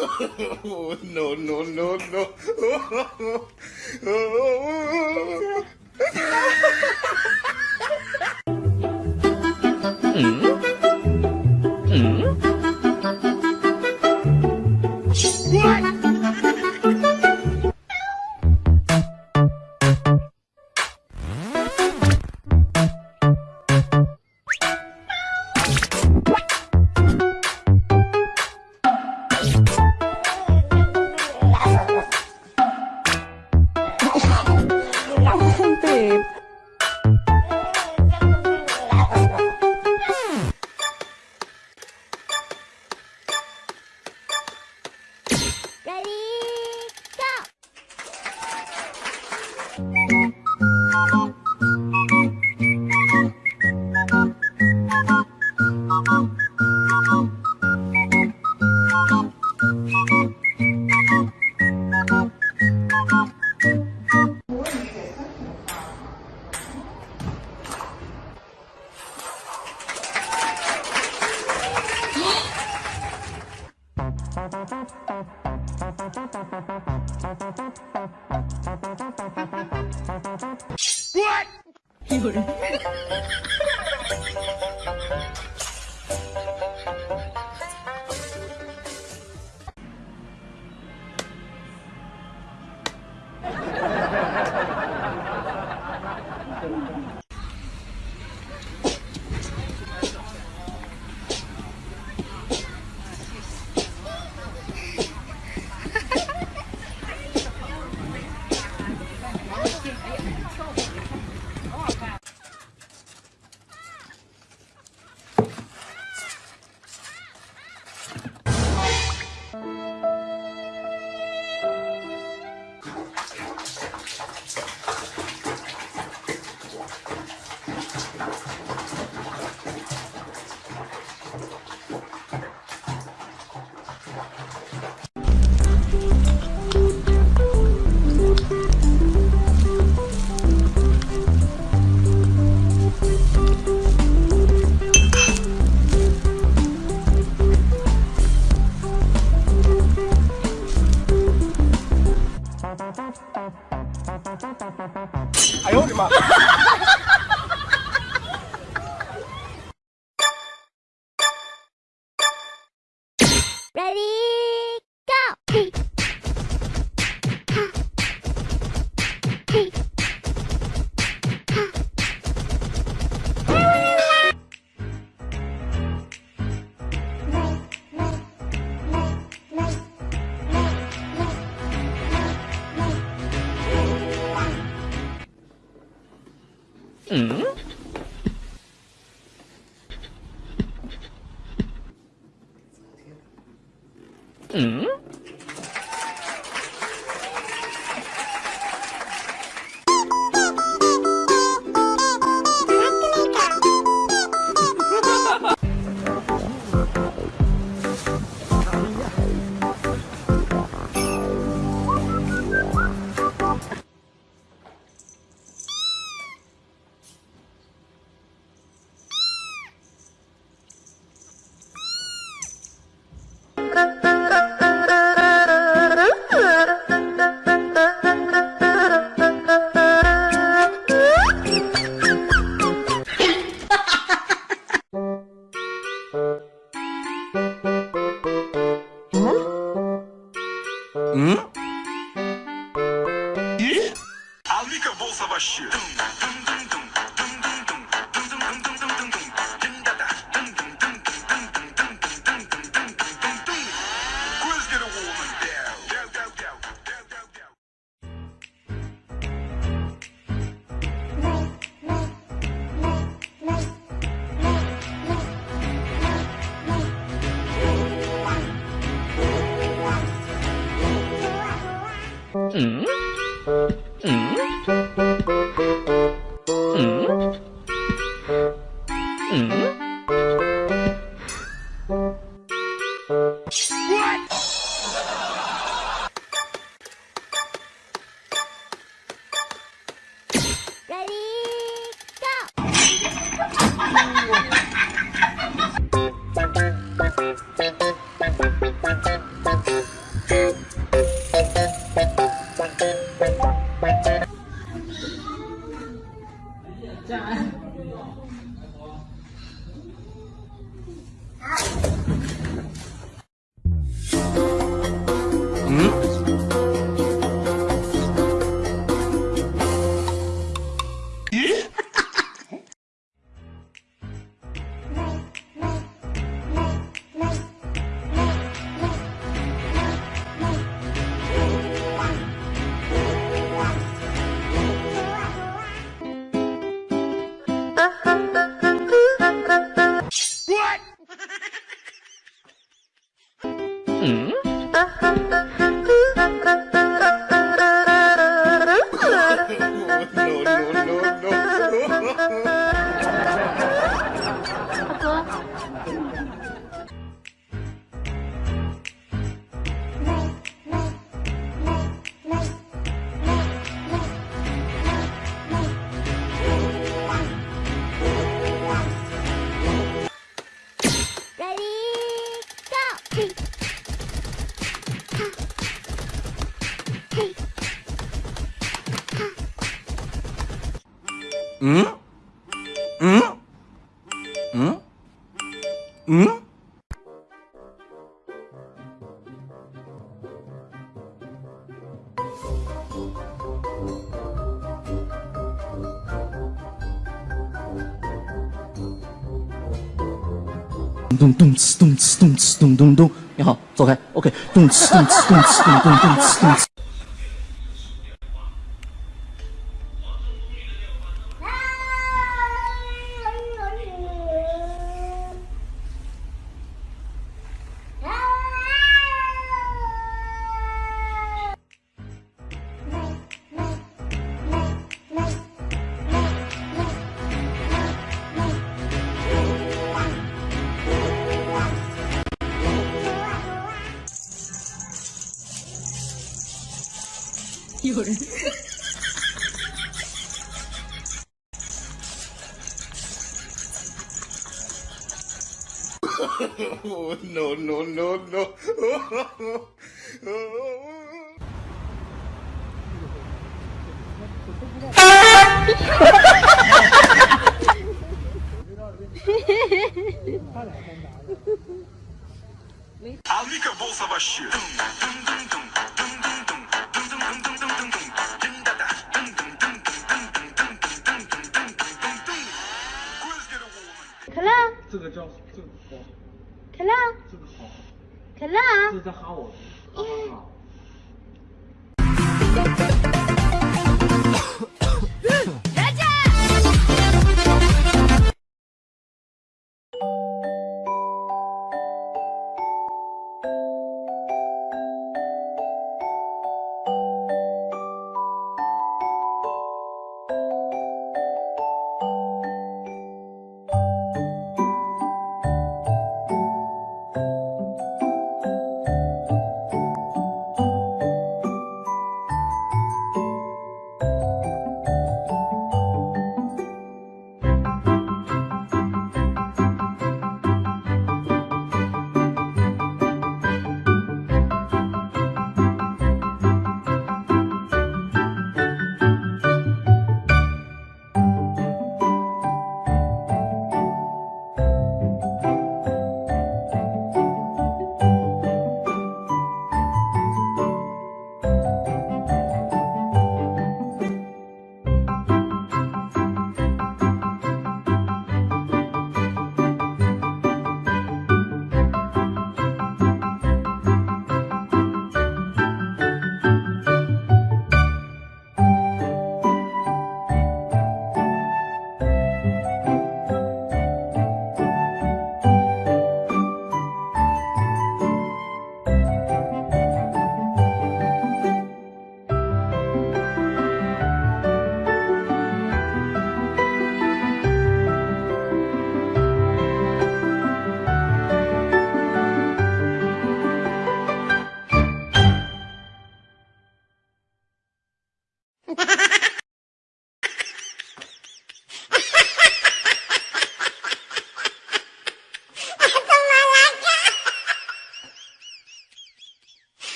oh, no, no, no, no. Oh, oh, mm. What? 哎呦我的妈！嗯。嗯嗯嗯嗯，喂！Ready go！no, no, no, no, no. 嗯，嗯，嗯，嗯。咚咚哧咚哧咚哧咚咚咚，你好，走开，OK，咚哧咚哧咚哧咚咚咚哧咚哧。llora. oh, no, no, no, no. oh, oh, Aplica bolsa baixinha. 个叫这个好，可乐，这个好，可乐，这是在哈我，哈哈哈。